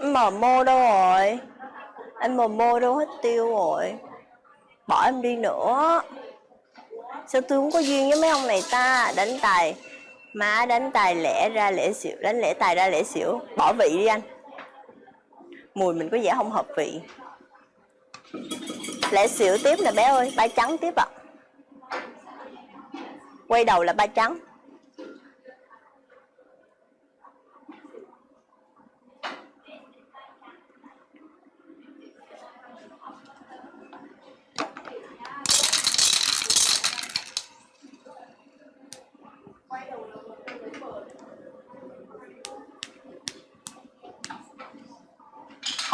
Mờ mô đâu rồi? Anh mờ mô đâu hết tiêu rồi? Bỏ em đi nữa. Sao tôi không có duyên với mấy ông này ta? Đánh tài Má, đánh tài lẻ ra lẻ xỉu, Đánh lẻ tài ra lẻ xỉu. Bỏ vị đi anh. Mùi mình có vẻ không hợp vị. Lẻ xỉu tiếp nè bé ơi, Ba trắng tiếp ạ. À. Quay đầu là ba trắng.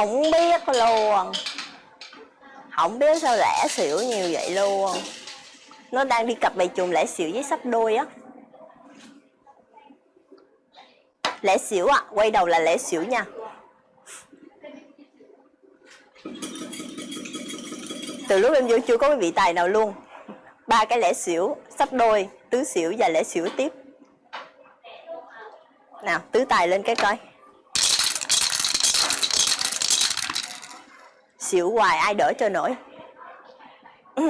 Không biết luôn. Không biết sao lẻ xỉu nhiều vậy luôn. Nó đang đi cặp bài trùng lẻ xỉu với sắp đôi á. Lẻ xỉu à quay đầu là lẻ xỉu nha. Từ lúc em vô chưa có cái vị tài nào luôn. Ba cái lẻ xỉu, sắp đôi, tứ xỉu và lẻ xỉu tiếp. Nào, tứ tài lên cái coi. Xỉu hoài, ai đỡ cho nổi. Ừ.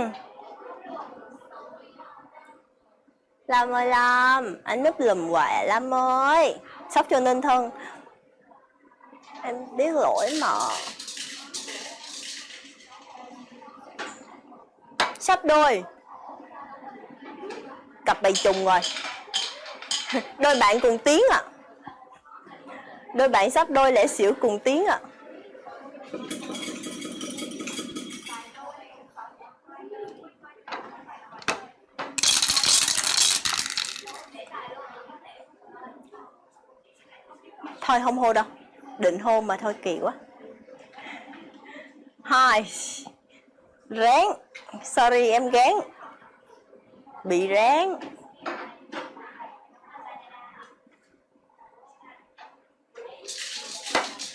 Lâm ơi Lâm Anh núp lùm hoài Lâm ơi. Sốc cho nên thân. Em biết lỗi mà. Sắp đôi. Cặp bầy trùng rồi. Đôi bạn cùng tiếng à Đôi bạn sắp đôi lẽ xỉu cùng tiếng à thôi, không hô đâu. Định hôn mà thôi, kỳ quá. Hai. Ráng. Sorry, em gán bị ráng.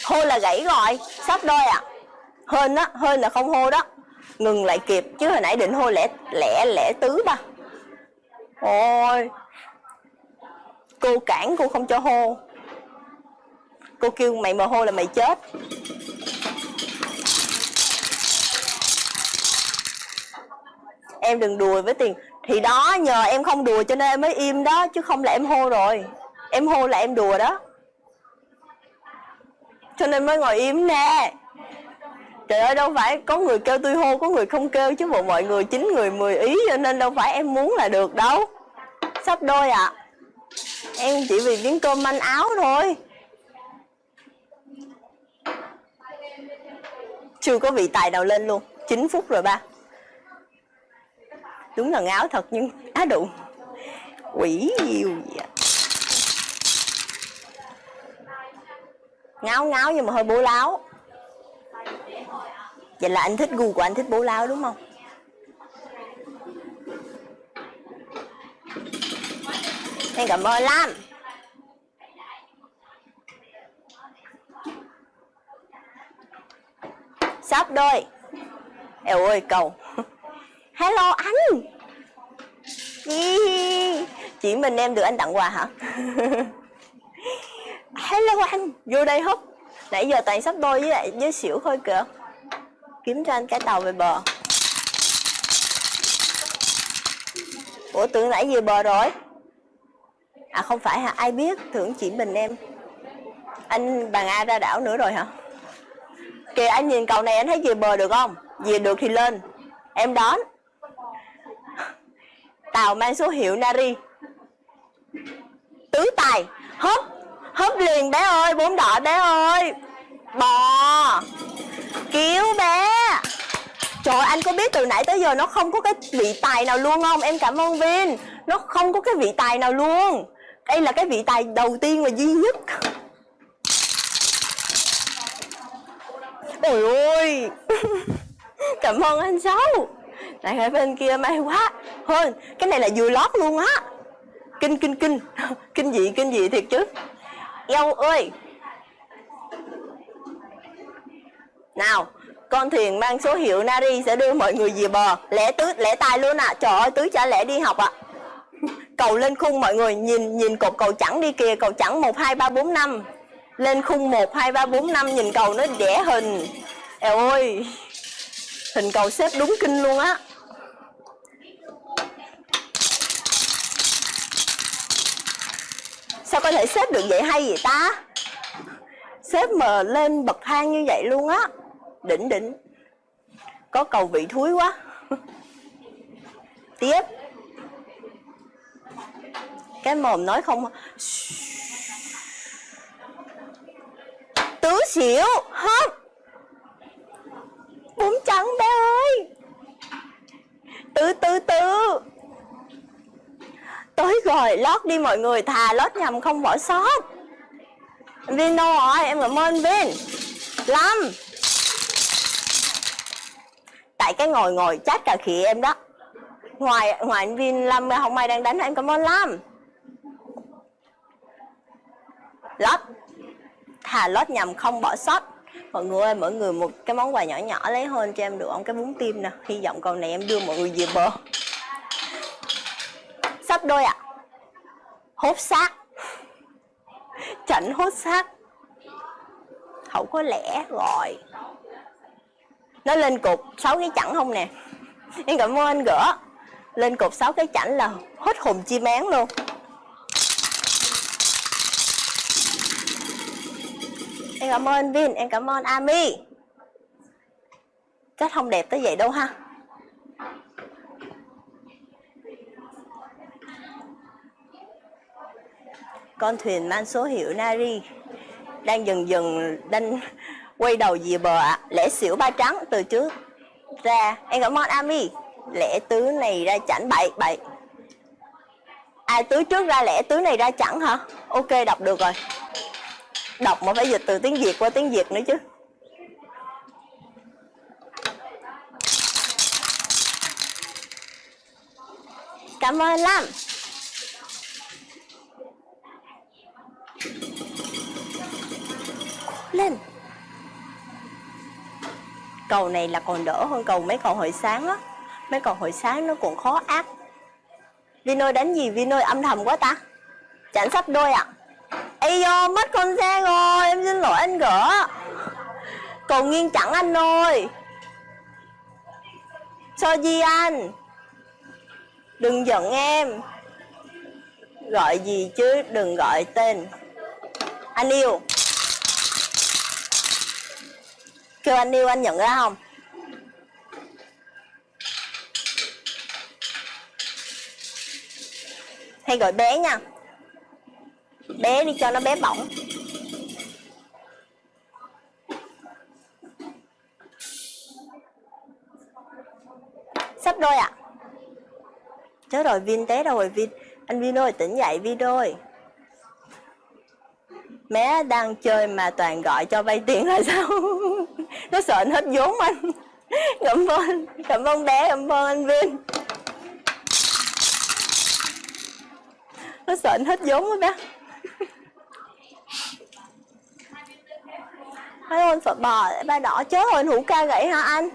Hô là gãy rồi. Sắp đôi à hên á, hên là không hô đó. Ngừng lại kịp, chứ hồi nãy định hô lẻ lẻ lẻ tứ ba. Ôi. Cô cản, cô không cho hô cô kêu mày mồ hôi là mày chết. Em đừng đùa với tiền. Thì đó, nhờ em không đùa cho nên em mới im đó, chứ không là em hô rồi. Em hô là em đùa đó. Cho nên mới ngồi im nè. Trời ơi, đâu phải có người kêu tôi hô, có người không kêu, chứ bộ mọi người, chín người, mười ý, cho nên đâu phải em muốn là được đâu. Sắp đôi ạ. À. em chỉ vì miếng cơm manh áo thôi. Chưa có vị tài nào lên luôn. 9 phút rồi ba. Đúng là ngáo thật nhưng á đụ quỷ nhiều gì ngáo ngáo nhưng mà hơi bố láo. Vậy là anh thích gu của anh thích bố láo đúng không? Em cảm ơn lắm. Sắp đôi. Eo ơi, cầu. Hello, anh. Chỉ mình em được anh tặng quà hả? Hello, anh. Vô đây húp nãy giờ toàn sắp đôi với lại với xỉu thôi kìa. Kiếm cho anh cái tàu về bờ. Ủa, tưởng nãy về bờ rồi. À không phải hả? Ai biết, tưởng chỉ mình em. Anh bằng a ra đảo nữa rồi hả? Kìa, anh nhìn cầu này anh thấy về bờ được không? Về được thì lên. Em đón. Tàu mang số hiệu nari. Tứ tài. Hớp hớp liền, bé ơi, bốn đỏ, bé ơi. Bò. Cứu bé. Trời, anh có biết từ nãy tới giờ nó không có cái vị tài nào luôn không? Em cảm ơn Vin. Nó không có cái vị tài nào luôn. Đây là cái vị tài đầu tiên và duy nhất. Ôi ôi Cảm ơn anh Sáu. Này ở bên kia may quá. Hơn cái này là vừa lót luôn á. Kinh kinh kinh. Kinh dị kinh dị thiệt chứ. Dâu ơi. Nào, con thuyền mang số hiệu Nari sẽ đưa mọi người về bờ. Lẽ tứ lẽ tay luôn ạ. À. trời ơi, tứ trả lẽ đi học ạ. À. cầu lên khung mọi người, nhìn nhìn cột cầu chẳng đi kìa. Cầu chẳng một, hai, ba, bốn, năm lên khung 1, 2, 3, 4, 5 nhìn cầu nó vẽ hình. Eo ơi Hình cầu xếp đúng kinh luôn á. Sao có thể xếp được vậy hay vậy ta? Xếp mà lên bậc thang như vậy luôn á. Đỉnh đỉnh. Có cầu vị thúi quá. Tiếp. Cái mồm nói không à Tứ xỉu. Hấp Bún trắng bé ơi. Từ từ từ. Tới rồi, lót đi mọi người, Thà lót nhầm không bỏ sót. Vin đâu rồi em cảm ơn Vin. Lâm. Tại cái ngồi ngồi chát cà khỉ em đó. Ngoài ngoài anh Vin, Lâm không ai đang đánh, em cảm ơn Lâm. Lót. Thà lót nhầm không bỏ sót. Mọi người ơi, mỗi người một cái món quà nhỏ nhỏ, lấy hơn cho em được không cái bún tim nè. Hy vọng con này em đưa mọi người về bờ. Sắp đôi ạ. À. hốt xác. Chảnh hốt xác. Hậu có lẽ rồi nó lên cục sáu cái chẵn không nè. Em cảm ơn anh gỡ. Lên cục sáu cái chảnh là hết hồn chim én luôn. Em cảm ơn Vin, em cảm ơn Ami. Chắc không đẹp tới vậy đâu ha. Con thuyền mang số hiệu Nari Đang dần dần đang quay đầu về bờ ạ. Lễ xỉu ba trắng từ trước ra. Em cảm ơn Ami. Lễ tứ này ra chảnh bậy bậy. Ai tứ trước ra lễ tứ này ra chẳng hả? Ok đọc được rồi đọc mà phải dịch từ tiếng việt qua tiếng việt nữa chứ. Cảm ơn lắm lên cầu này là còn đỡ hơn cầu mấy cầu hồi sáng á. Mấy cầu hồi sáng nó còn khó ác vino đánh gì? Vino âm thầm quá ta. Chẳng sắp đôi ạ. à? Ây do mất con xe rồi, Em xin lỗi anh gỡ. Cầu nghiêng chẳng anh ơi Cho gì anh Đừng giận em. Gọi gì chứ, đừng gọi tên. Anh yêu. Kêu anh yêu, anh nhận ra không? Hay gọi bé nha bé đi cho nó bé bỏng. Sắp đôi ạ. À? chết rồi, Vin té rồi, Vin? Anh Vin ơi, tỉnh dậy, Vin ơi. Mé đang chơi mà toàn gọi cho vay tiền là sao? Nó sợ hết vốn anh. Cảm ơn Cảm ơn bé, Cảm ơn anh Vin. Nó sợ hết vốn quá bé. Thấy anh Phật bò, ba đỏ chết rồi anh hữu ca gãy hả anh?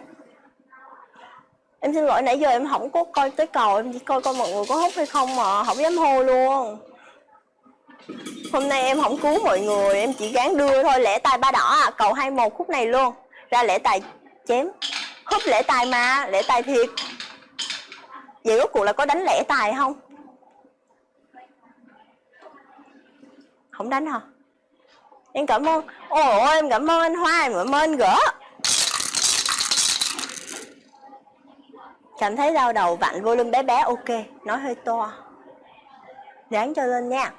Em xin lỗi, nãy giờ em không có coi tới cầu, Em chỉ coi coi mọi người có hút hay không mà Không dám hô luôn. Hôm nay em không cứu mọi người, Em chỉ gán đưa thôi, lễ tài ba đỏ à Cầu 21 khúc này luôn. Ra lễ tài chém, Húp lễ tài mà, Lễ tài thiệt. Vậy rốt cuộc là có đánh lễ tài không? Không đánh hả? Em cảm ơn. Ồ em cảm ơn anh hoa, em cảm ơn anh gỡ. Cảm thấy đau đầu vặn volume bé bé, ok. Nói hơi to. Dán cho lên nha.